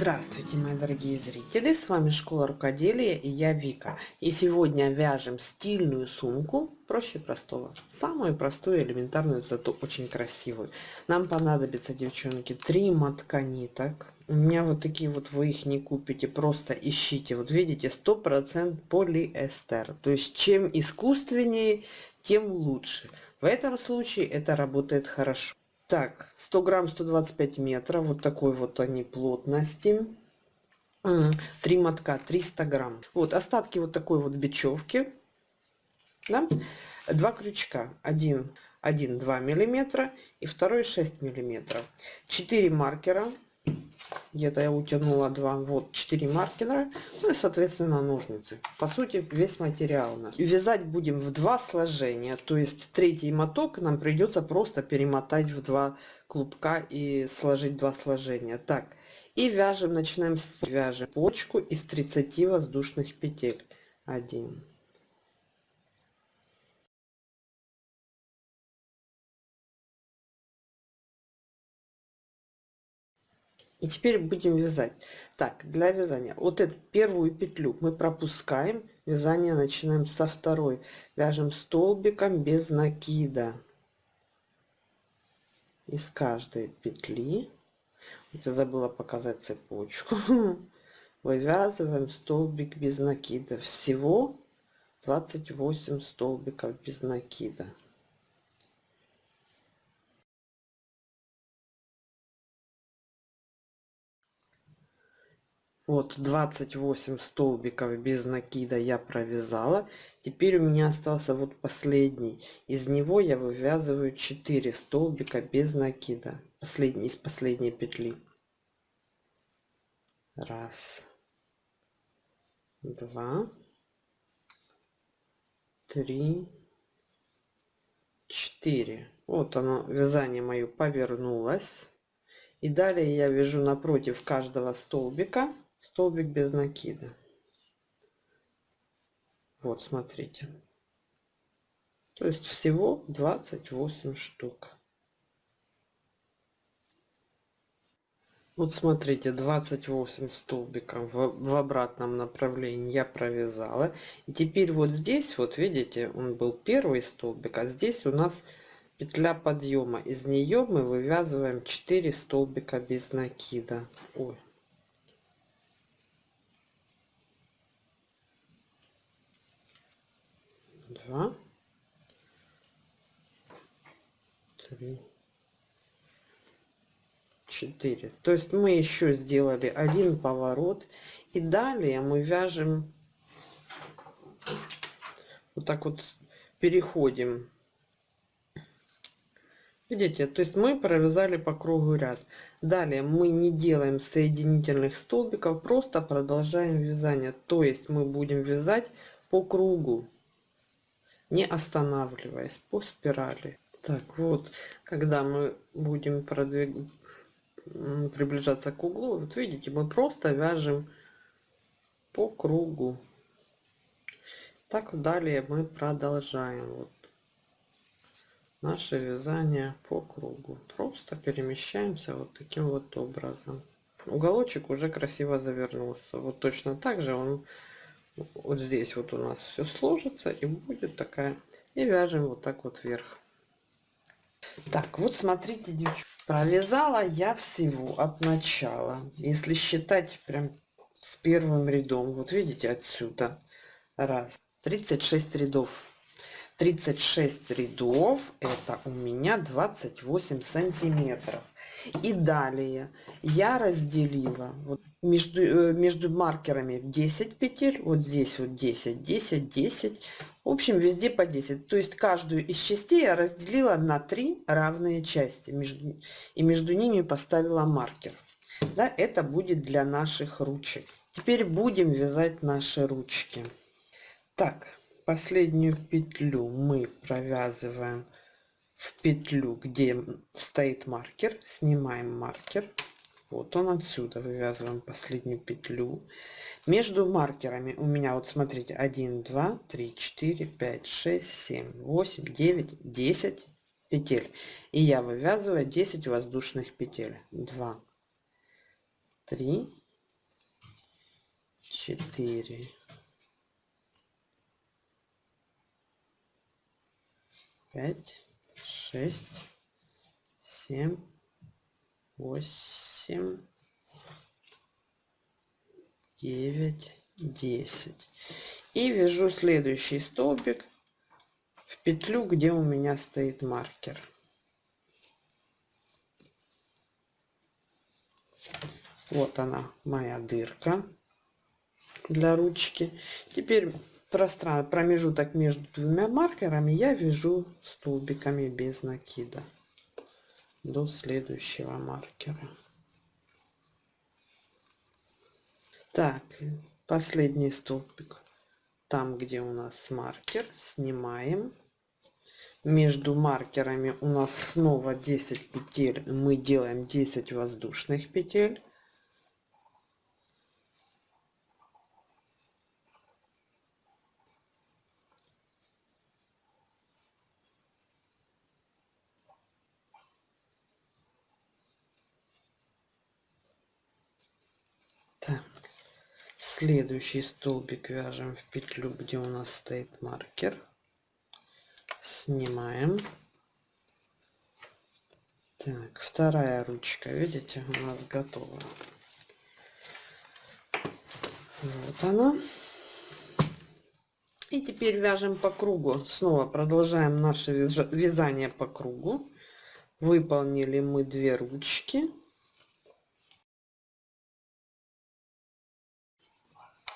Здравствуйте, мои дорогие зрители! С вами Школа Рукоделия и я Вика. И сегодня вяжем стильную сумку, проще простого. Самую простую, элементарную, зато очень красивую. Нам понадобится, девчонки, три мотка ниток. У меня вот такие вот вы их не купите, просто ищите. Вот видите, 100% полиэстер. То есть чем искусственнее, тем лучше. В этом случае это работает хорошо. Так, 100 грамм 125 метров. Вот такой вот они плотности. Три мотка 300 грамм. Вот остатки вот такой вот бечевки. Да? Два крючка. Один, один 2 миллиметра и второй 6 миллиметров. Четыре маркера где-то я утянула два вот 4 маркера ну и соответственно ножницы. По сути весь материал у вязать будем в два сложения то есть третий моток нам придется просто перемотать в два клубка и сложить два сложения. Так и вяжем начинаем с вяжем почку из 30 воздушных петель. 1 И теперь будем вязать. Так, для вязания. Вот эту первую петлю мы пропускаем. Вязание начинаем со второй. Вяжем столбиком без накида. Из каждой петли. Вот я забыла показать цепочку. Вывязываем столбик без накида. Всего 28 столбиков без накида. Вот 28 столбиков без накида я провязала. Теперь у меня остался вот последний. Из него я вывязываю 4 столбика без накида. Последний из последней петли. Раз. Два. Три. Четыре. Вот оно вязание мое повернулось. И далее я вяжу напротив каждого столбика столбик без накида. Вот смотрите. То есть всего 28 штук. Вот смотрите 28 столбиков в, в обратном направлении я провязала. И теперь вот здесь вот видите он был первый столбик а здесь у нас петля подъема. Из нее мы вывязываем 4 столбика без накида. Ой, два, три, четыре. То есть мы еще сделали один поворот. И далее мы вяжем вот так вот переходим. Видите то есть мы провязали по кругу ряд. Далее мы не делаем соединительных столбиков просто продолжаем вязание. То есть мы будем вязать по кругу не останавливаясь по спирали. Так вот, когда мы будем продвиг... приближаться к углу, вот видите, мы просто вяжем по кругу. Так далее мы продолжаем. Вот наше вязание по кругу. Просто перемещаемся вот таким вот образом. Уголочек уже красиво завернулся. Вот точно так же он вот здесь вот у нас все сложится и будет такая и вяжем вот так вот вверх. Так вот смотрите девчонки провязала я всего от начала. Если считать прям с первым рядом вот видите отсюда. Раз. 36 рядов 36 рядов это у меня 28 сантиметров. И далее я разделила вот между э, между маркерами 10 петель вот здесь вот 10 10 10 в общем везде по 10 то есть каждую из частей я разделила на три равные части между и между ними поставила маркер. Да, это будет для наших ручек. Теперь будем вязать наши ручки. Так последнюю петлю мы провязываем в петлю где стоит маркер. Снимаем маркер. Вот он отсюда. Вывязываем последнюю петлю. Между маркерами у меня вот смотрите 1 2 3 4 5 6 7 8 9 10 петель. И я вывязываю 10 воздушных петель. 2 3 четыре, пять, шесть, семь, восемь, девять, десять. И вяжу следующий столбик в петлю, где у меня стоит маркер. Вот она, моя дырка для ручки. Теперь пространство, промежуток между двумя маркерами я вяжу столбиками без накида до следующего маркера. Так, последний столбик. Там, где у нас маркер, снимаем. Между маркерами у нас снова 10 петель. Мы делаем 10 воздушных петель. Следующий столбик вяжем в петлю где у нас стоит маркер. Снимаем. Так вторая ручка видите у нас готова. Вот она. И теперь вяжем по кругу. Снова продолжаем наше вязание по кругу. Выполнили мы две ручки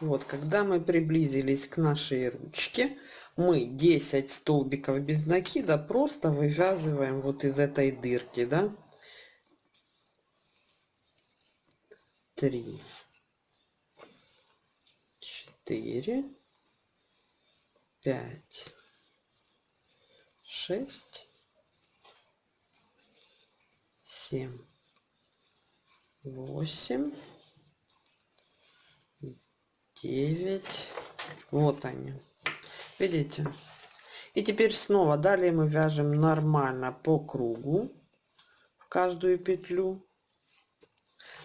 Вот, когда мы приблизились к нашей ручке, мы 10 столбиков без накида просто вывязываем вот из этой дырки, да? 3, 4, 5, 6, 7, 8, 9 вот они. Видите? И теперь снова далее мы вяжем нормально по кругу в каждую петлю.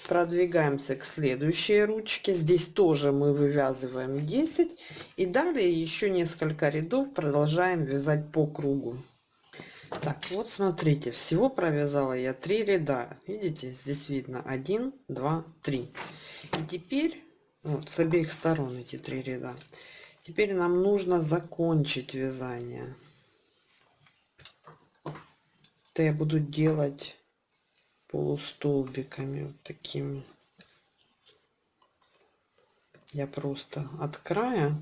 Продвигаемся к следующей ручке. Здесь тоже мы вывязываем 10 и далее еще несколько рядов продолжаем вязать по кругу. Так вот смотрите. Всего провязала я 3 ряда. Видите? Здесь видно. 1 2 3 и теперь вот с обеих сторон эти три ряда. Теперь нам нужно закончить вязание. Это я буду делать полустолбиками вот такими я просто от края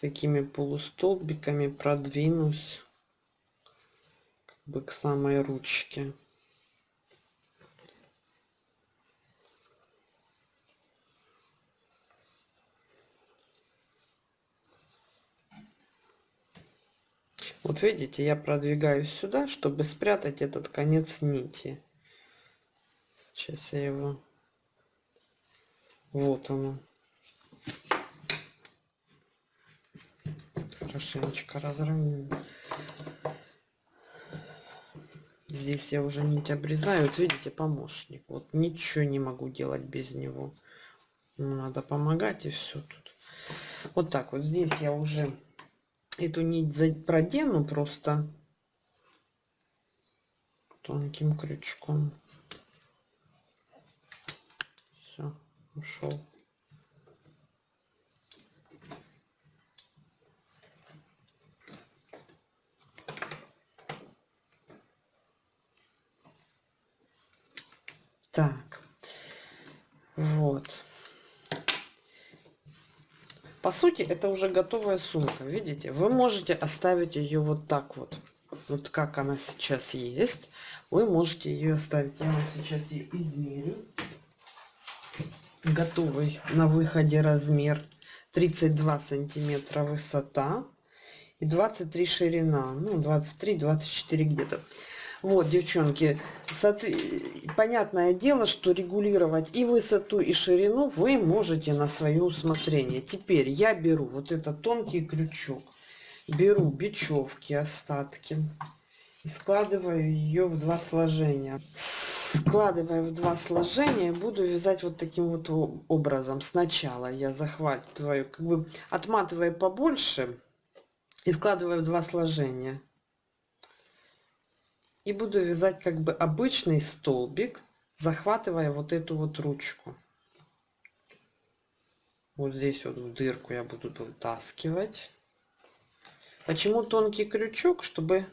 такими полустолбиками продвинусь как бы к самой ручке Вот видите, я продвигаюсь сюда, чтобы спрятать этот конец нити. Сейчас я его... Вот оно. Хорошенечко разровняю. Здесь я уже нить обрезаю. Вот видите, помощник. Вот ничего не могу делать без него. Надо помогать и все тут. Вот так вот. Здесь я уже эту нить продену просто тонким крючком. Все, ушел. Так, вот. По сути, это уже готовая сумка. Видите, вы можете оставить ее вот так вот. Вот как она сейчас есть. Вы можете ее оставить. Я вам сейчас ее измерю. Готовый на выходе размер 32 сантиметра высота и 23 ширина. Ну, 23-24 где-то. Вот, девчонки, понятное дело, что регулировать и высоту, и ширину вы можете на свое усмотрение. Теперь я беру вот этот тонкий крючок, беру бечевки, остатки, и складываю ее в два сложения. Складываю в два сложения буду вязать вот таким вот образом. Сначала я захватываю как бы отматывая побольше и складываю в два сложения и буду вязать как бы обычный столбик захватывая вот эту вот ручку. Вот здесь вот в дырку я буду вытаскивать. Почему тонкий крючок? Чтобы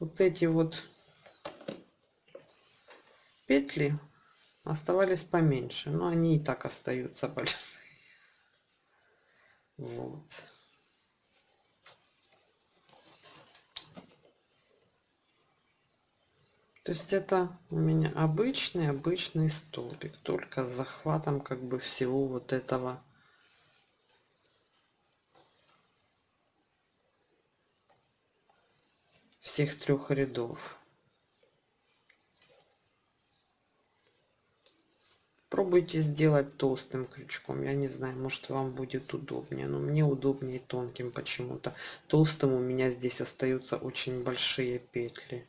вот эти вот петли оставались поменьше но они и так остаются большие. Вот то есть это у меня обычный обычный столбик только с захватом как бы всего вот этого всех трех рядов Пробуйте сделать толстым крючком. Я не знаю, может вам будет удобнее. Но мне удобнее тонким почему-то. Толстым у меня здесь остаются очень большие петли.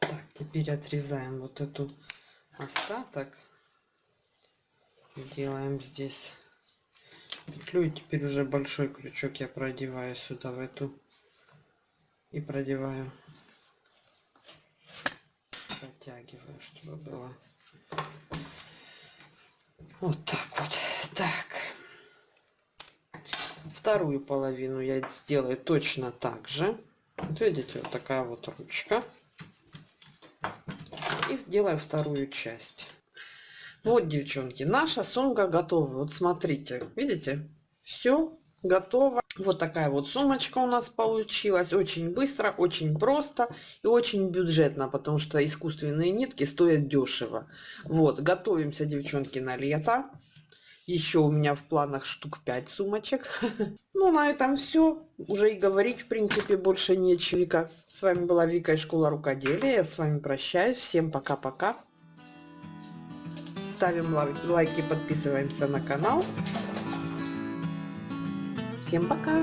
Так, теперь отрезаем вот эту остаток. Делаем здесь петлю. И теперь уже большой крючок я продеваю сюда в эту. И продеваю. Протягиваю чтобы было вот так вот. Так. Вторую половину я сделаю точно так же. Вот видите вот такая вот ручка и делаю вторую часть вот, девчонки, наша сумка готова. Вот смотрите, видите? Все готово. Вот такая вот сумочка у нас получилась. Очень быстро, очень просто и очень бюджетно, потому что искусственные нитки стоят дешево. Вот, готовимся, девчонки, на лето. Еще у меня в планах штук 5 сумочек. Ну, на этом все. Уже и говорить, в принципе, больше нечего. С вами была Вика из Школа Рукоделия. Я с вами прощаюсь. Всем пока-пока ставим лайки, подписываемся на канал. Всем пока!